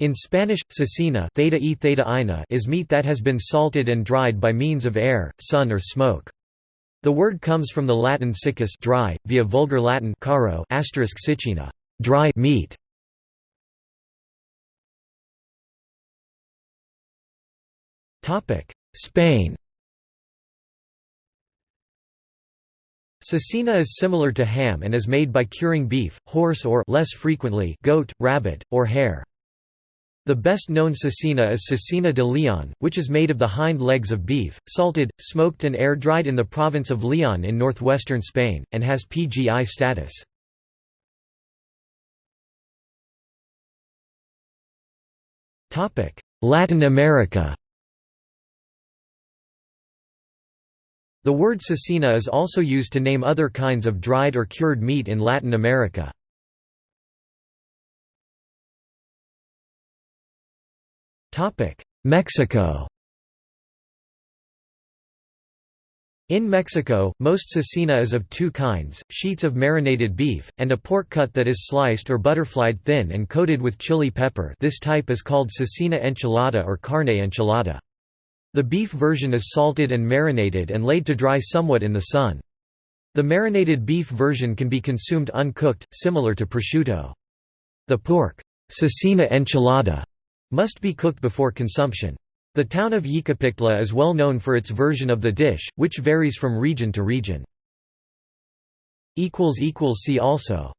In Spanish, cecina theta e theta ina is meat that has been salted and dried by means of air, sun or smoke. The word comes from the Latin siccus dry, via Vulgar Latin caro asterisk *sicina, dry meat. Spain Cecina is similar to ham and is made by curing beef, horse or less frequently goat, rabbit, or hare. The best known cecina is cecina de Leon, which is made of the hind legs of beef, salted, smoked and air-dried in the province of Leon in northwestern Spain, and has PGI status. Latin America The word cecina is also used to name other kinds of dried or cured meat in Latin America. Mexico In Mexico, most cecina is of two kinds, sheets of marinated beef, and a pork cut that is sliced or butterflied thin and coated with chili pepper this type is called cecina enchilada or carne enchilada. The beef version is salted and marinated and laid to dry somewhat in the sun. The marinated beef version can be consumed uncooked, similar to prosciutto. The pork cecina enchilada must be cooked before consumption. The town of Yecapixtla is well known for its version of the dish, which varies from region to region. See also